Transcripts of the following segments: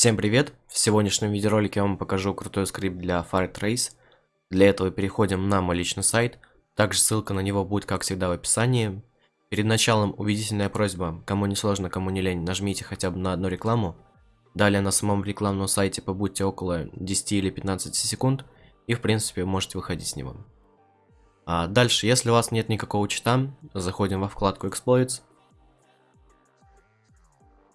Всем привет! В сегодняшнем видеоролике я вам покажу крутой скрипт для Fire Trace. Для этого переходим на мой личный сайт. Также ссылка на него будет, как всегда, в описании. Перед началом убедительная просьба, кому не сложно, кому не лень, нажмите хотя бы на одну рекламу. Далее на самом рекламном сайте побудьте около 10 или 15 секунд, и в принципе можете выходить с него. А дальше, если у вас нет никакого чита, заходим во вкладку Exploits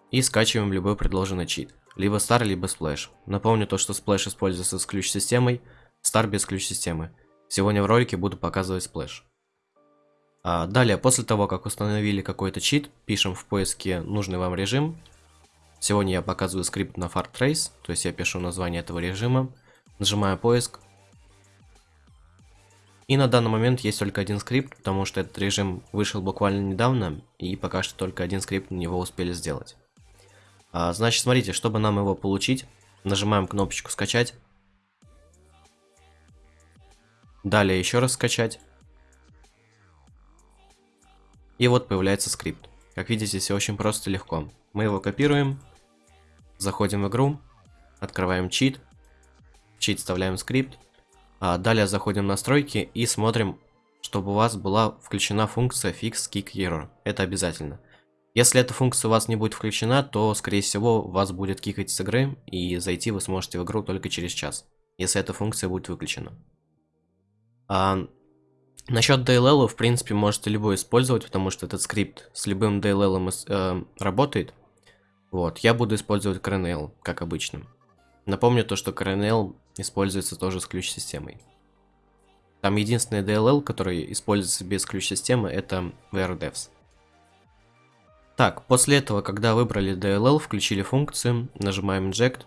и скачиваем любой предложенный чит. Либо Star, либо Splash. Напомню то, что Splash используется с ключ-системой, Star без ключ-системы. Сегодня в ролике буду показывать Splash. А далее, после того, как установили какой-то чит, пишем в поиске нужный вам режим. Сегодня я показываю скрипт на Far Trace, то есть я пишу название этого режима, нажимаю поиск. И на данный момент есть только один скрипт, потому что этот режим вышел буквально недавно, и пока что только один скрипт на него успели сделать. А, значит, смотрите, чтобы нам его получить, нажимаем кнопочку скачать. Далее еще раз скачать. И вот появляется скрипт. Как видите, все очень просто и легко. Мы его копируем, заходим в игру, открываем чит, в чит вставляем скрипт, а далее заходим в настройки и смотрим, чтобы у вас была включена функция Fix Kick Error. Это обязательно. Если эта функция у вас не будет включена, то, скорее всего, вас будет кикать с игры, и зайти вы сможете в игру только через час, если эта функция будет выключена. А, насчет DLL, в принципе, можете любой использовать, потому что этот скрипт с любым DLL э, работает. Вот, я буду использовать CRNL, как обычно. Напомню то, что CRNL используется тоже с ключ-системой. Там единственный DLL, который используется без ключ-системы, это VRDevs. Так, после этого, когда выбрали DLL, включили функцию, нажимаем Inject.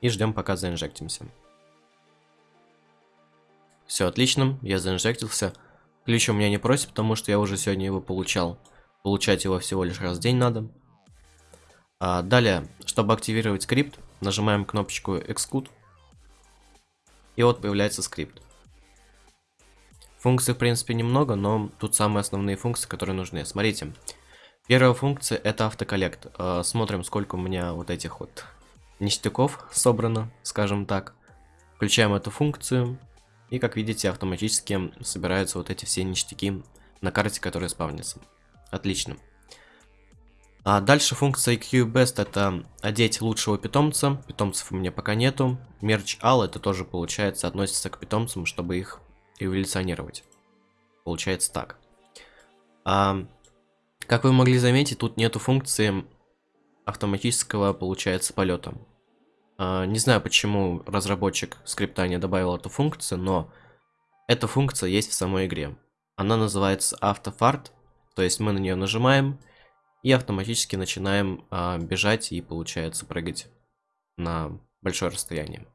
И ждем, пока заинжектимся. Все отлично, я заинжектился. Ключ у меня не просит, потому что я уже сегодня его получал. Получать его всего лишь раз в день надо. А далее, чтобы активировать скрипт, нажимаем кнопочку Execute. И вот появляется скрипт. Функций, в принципе, немного, но тут самые основные функции, которые нужны. Смотрите. Первая функция это автоколлект. Э, смотрим, сколько у меня вот этих вот ништяков собрано, скажем так. Включаем эту функцию. И, как видите, автоматически собираются вот эти все ништяки на карте, которые спавнятся. Отлично. А дальше функция QBest это одеть лучшего питомца. Питомцев у меня пока нету. Мерч All это тоже получается относится к питомцам, чтобы их эволюционировать. Получается так. А, как вы могли заметить, тут нету функции автоматического, получается, полета. А, не знаю, почему разработчик скрипта не добавил эту функцию, но эта функция есть в самой игре. Она называется автофарт, то есть мы на нее нажимаем и автоматически начинаем а, бежать и, получается, прыгать на большое расстояние.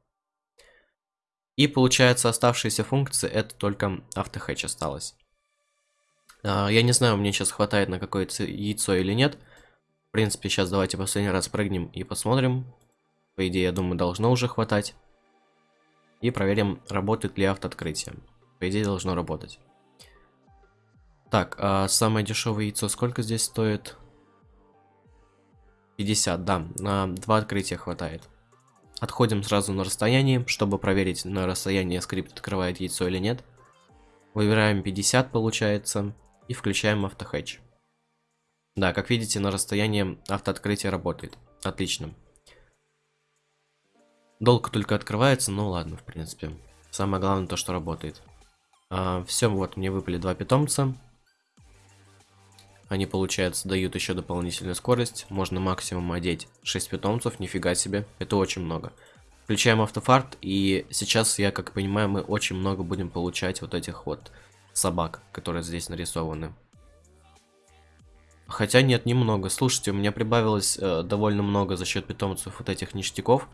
И получается оставшиеся функции это только автохэтч осталось. А, я не знаю, мне сейчас хватает на какое-то яйцо или нет. В принципе, сейчас давайте последний раз прыгнем и посмотрим. По идее, я думаю, должно уже хватать. И проверим, работает ли автооткрытие. По идее, должно работать. Так, а самое дешевое яйцо сколько здесь стоит? 50, да, на два открытия хватает. Отходим сразу на расстояние, чтобы проверить на расстоянии скрипт открывает яйцо или нет. Выбираем 50 получается и включаем автохэтч. Да, как видите, на расстоянии автооткрытие работает. Отлично. Долго только открывается, ну ладно, в принципе. Самое главное то, что работает. А, все, вот мне выпали два питомца. Они, получается, дают еще дополнительную скорость. Можно максимум одеть 6 питомцев, нифига себе. Это очень много. Включаем автофарт, и сейчас, я как понимаю, мы очень много будем получать вот этих вот собак, которые здесь нарисованы. Хотя нет, немного. Слушайте, у меня прибавилось э, довольно много за счет питомцев вот этих ништяков.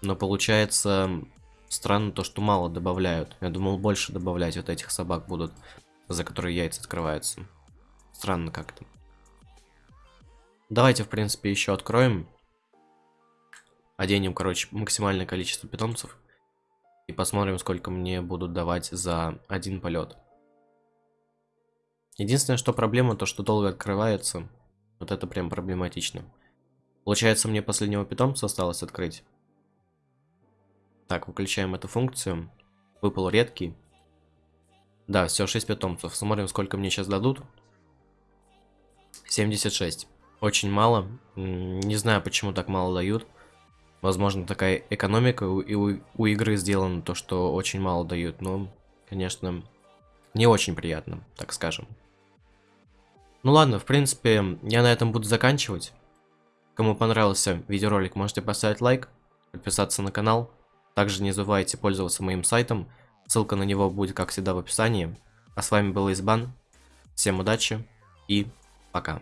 Но получается странно то, что мало добавляют. Я думал, больше добавлять вот этих собак будут, за которые яйца открываются. Странно как-то. Давайте, в принципе, еще откроем. Оденем, короче, максимальное количество питомцев. И посмотрим, сколько мне будут давать за один полет. Единственное, что проблема, то что долго открывается. Вот это прям проблематично. Получается, мне последнего питомца осталось открыть. Так, выключаем эту функцию. Выпал редкий. Да, все, 6 питомцев. Смотрим, сколько мне сейчас дадут. 76. Очень мало. Не знаю, почему так мало дают. Возможно, такая экономика у, у, у игры сделана, то, что очень мало дают. Но, конечно, не очень приятно, так скажем. Ну ладно, в принципе, я на этом буду заканчивать. Кому понравился видеоролик, можете поставить лайк, подписаться на канал. Также не забывайте пользоваться моим сайтом. Ссылка на него будет, как всегда, в описании. А с вами был Избан. Всем удачи и пока.